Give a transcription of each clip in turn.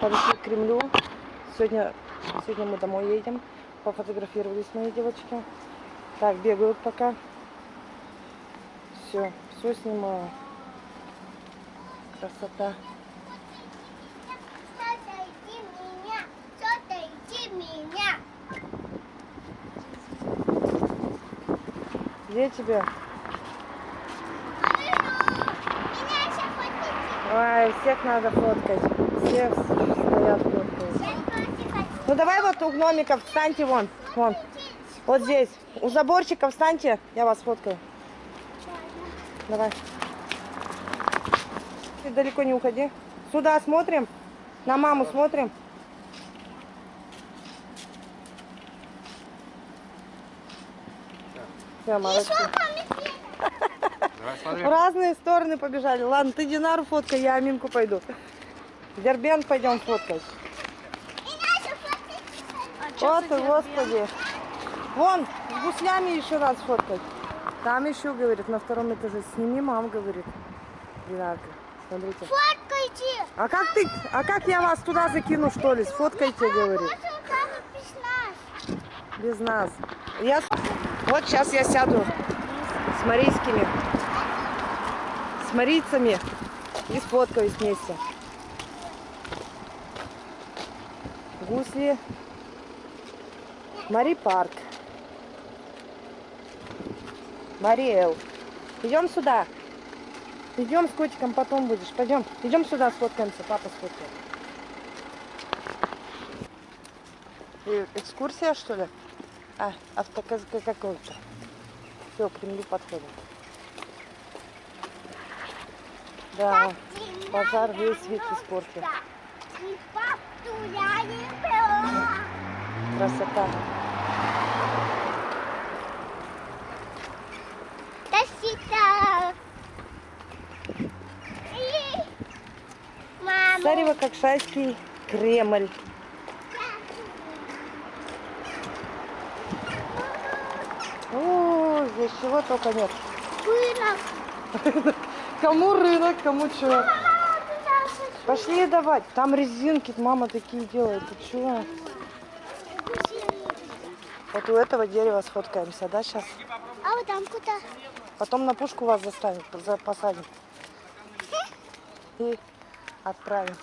подошли к Кремлю. Сегодня, сегодня мы домой едем. Пофотографировались мои девочки. Так, бегают пока. Все, все снимаю. Красота. Где тебя? Ой, всех надо фоткать. Все стоят. Ну давай вот у гномиков встаньте вон. Вон. Вот здесь. У заборчика встаньте. Я вас фоткаю. Давай. Ты далеко не уходи. Сюда смотрим. На маму смотрим. Все, молодцы. Давай В разные стороны побежали. Ладно, ты Динару фоткай, я Аминку пойду. Дербент пойдем фоткать. Хотите. Вот ты, господи. Вон, с гуслями еще раз фоткать. Там еще, говорит, на втором этаже. Сними, мам, говорит. Динарка, смотрите. Фоткайте. А как ты, а как я вас туда закину, что ли? Сфоткайте, говорит. Без нас. Я... Вот сейчас я сяду с марийскими, с марийцами и сфоткаюсь вместе. Гусли. Мари парк. Мариэл. Идем сюда. Идем с котиком, потом будешь. Пойдем. Идем сюда, сфоткаемся. Папа сфоткает. И Экскурсия, что ли? А, автоказка какой-то. Все, к Кремлю подходим. Да, пожар весь вид испортил. Красота. Царево-Кокшайский Кремль. О, здесь чего только нет. Рынок. Кому рынок, кому что. Пошли давать. Там резинки мама такие делает. Ты чего? Вот у этого дерева сфоткаемся, да, сейчас? А вот там куда? Потом на пушку вас заставим, за- посадим. И отправим.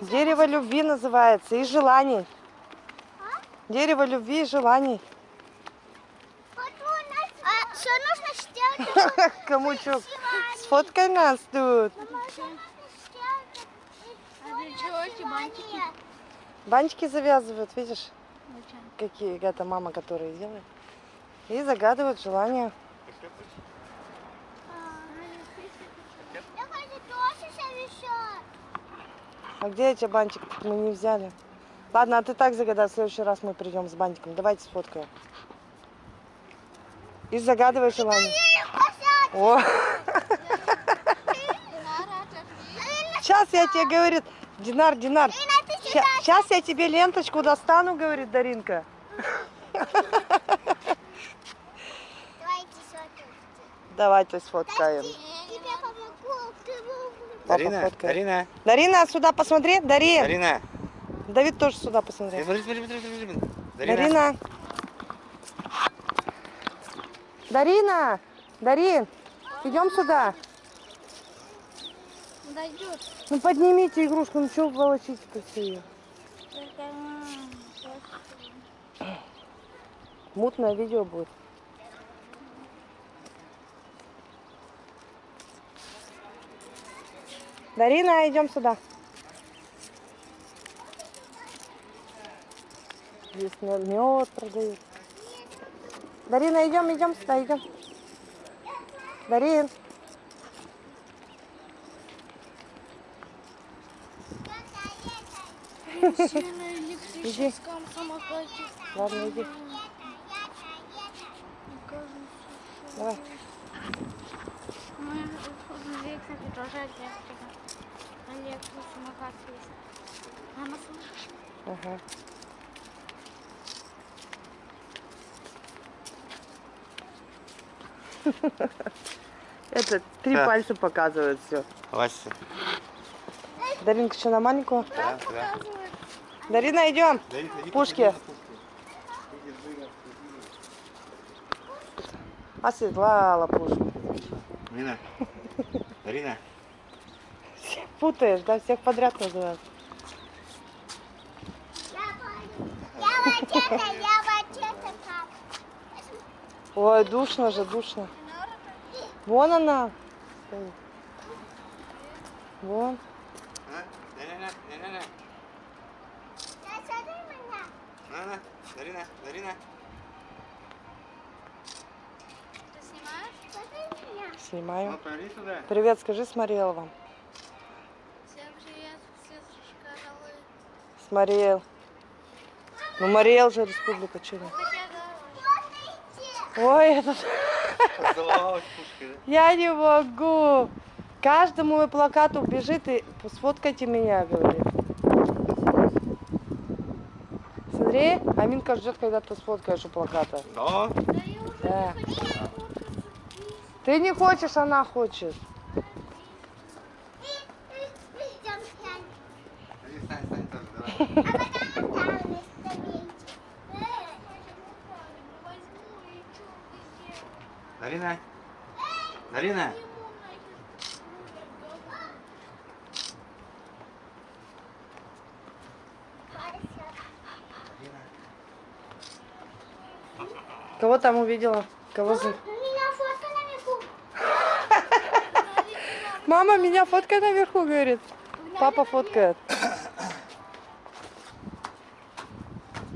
Дерево любви называется и желаний. Дерево любви и желаний. Вот у нас... А что нужно сделать? Камучок, сфоткай нас тут. Бантики? Бантики завязывают, видишь, какие это мама, которые делает. И загадывают желания. Совещать. А где эти бантик? Мы не взяли. Ладно, а ты так загадай, в следующий раз мы придем с бантиком. Давайте сфоткаем. И загадывай желание. О, сейчас я тебе говорит, Динар, Динар, сейчас я тебе ленточку достану, говорит Даринка. Давайте сфоткаем. Дарина. Дарина, Дарина, сюда посмотри. Дарин. Дарина. Давид тоже сюда посмотри. Смотри, смотри, смотри, смотри, смотри. Дарина. Дарина. Дарина. Дарин. Идем сюда. Дойдет. Ну поднимите игрушку, ну что волочите-то все ее? Мутное видео будет. Дарина, идем сюда. Здесь мед продают. Дарина, идем, идем сюда, идем. Электрическом самокате. Ладно, иди. Давай. Мы кстати, тоже электрика. Электросамокат есть. Мама, слышишь? Ага. Это три Да. пальца показывают все. Вася. Даринка еще на маленькую. Да, да. Дарина, идем. Дарин, иди Пушки. Оседлала пушку. пушки. Дарина. Дарина. Путаешь, да? Всех подряд называют. Я вот это, я вот это как. Ой, душно же, душно. Вон она. стоит. Вон. Дарина, Дарина. Ты снимаешь? Снимаю. Привет, скажи смотрела вам. Всем привет, все. Смотрел. Ну, Мариэл же республика, да, Ой, этот... Я не могу. Каждому мой плакат убежит и сфоткайте меня, говорит. Смотри, Аминка ждет, когда ты сфоткаешь у плаката. Да. Да. Ты не хочешь, она хочет. Идем, Янь. Иди, Стань, стань тоже, давай. А потом там оставить. Дарина. Дарина. Кого там увидела? Кого за... Мама, меня фоткай наверху, говорит. Папа фоткает.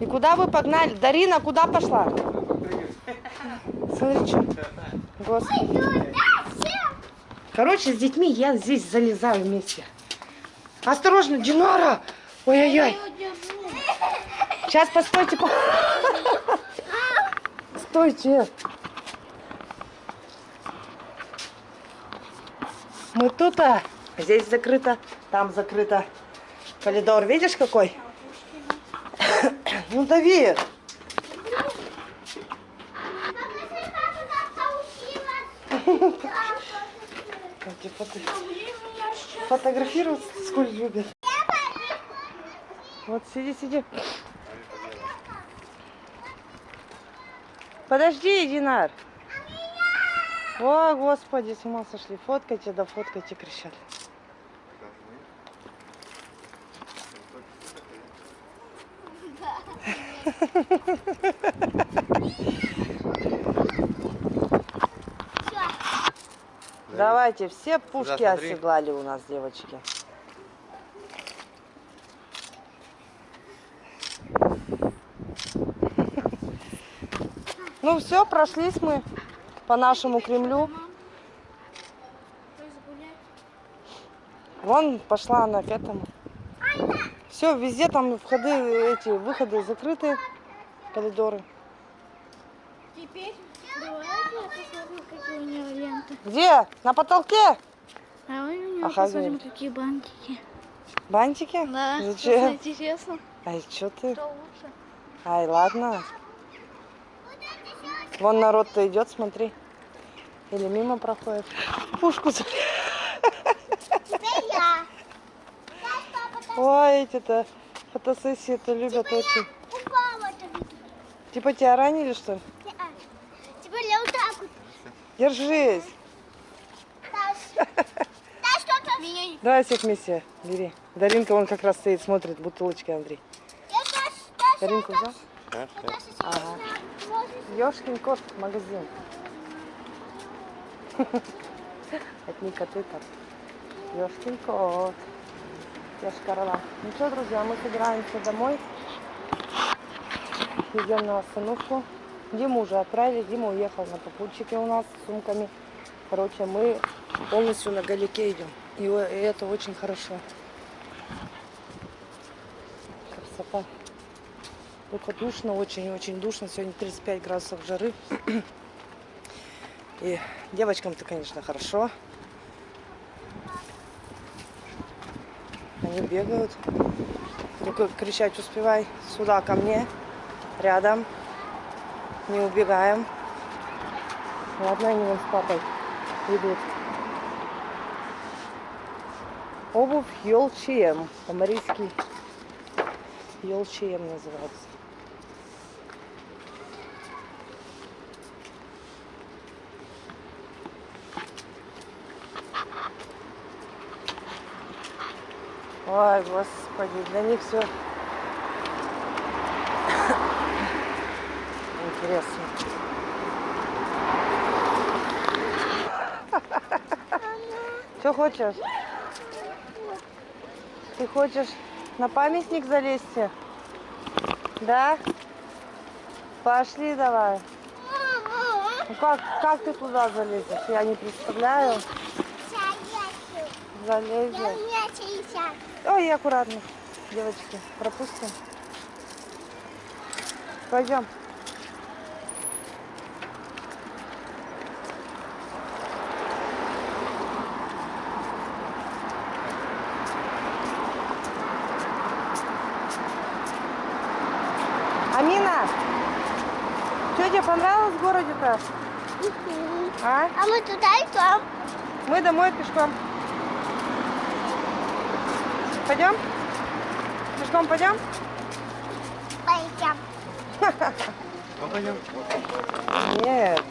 И куда вы погнали? Дарина, куда пошла? Что. Господи. Короче, с детьми я здесь залезаю вместе. Осторожно, Динара! Ой-ой-ой. Сейчас, постойте. по- Стойте. Мы тут, а здесь закрыто, там закрыто. Коридор, видишь какой? Ну, дави. Покажи, как туда получилось. Эти фото- Фотографировать сколь любят. Вот сиди, сиди. Подожди, Динар. О, господи, с ума сошли. Фоткайте, да фоткайте, кричат. Давайте, все пушки смотри. оседлали у нас, девочки. Ну все, прошлись мы по нашему Кремлю. Вон пошла она к этому. Все, везде там входы, эти выходы закрыты, коридоры. Теперь давай я посмотрю, какие у ленты. Где? На потолке? Давай у нее Ага, посмотрим, какие бантики. Бантики? Да, Зачем? интересно. Ай, что ты? Что лучше? Ай, ладно. Вон народ-то идет, смотри. Или мимо проходит. Пушку за- Ой, эти-то фотосессии это любят очень. это видно. Типа тебя ранили, что ли? Не-а. Теперь я вот так вот. Держись. Давай всех вместе бери. Даринка вон как раз стоит, смотрит бутылочки, Андрей. Даринку взял? Ага. Ёшкин кот, магазин. Это не коты так. Ёшкин кот. Яшкарала. Ну что, друзья, мы собираемся домой. Идем на остановку. Диму уже отправили. Дима уехал на попутчике у нас с сумками. Короче, мы полностью на галике идем. И это очень хорошо. Красота. Только душно, очень-очень душно. Сегодня 35 градусов жары. И девочкам-то, конечно, хорошо. Они бегают. Только кричать успевай. Сюда, ко мне. Рядом. Не убегаем. Ладно, они вон с папой идут. Обувь Йолчием. По-марийски Йолчием называется. Ой, господи, для них все интересно. Что хочешь? Ты хочешь на памятник залезть? Да? Пошли давай. Ну как, как ты туда залезешь? Я не представляю. Залезешь. Ой, аккуратно. Девочки, пропустим. Пойдем. Что тебе понравилось в городе-то? А? А мы туда идем. Мы домой пешком. Пойдем? Пешком пойдем? Пойдем. Пойдем. Нет.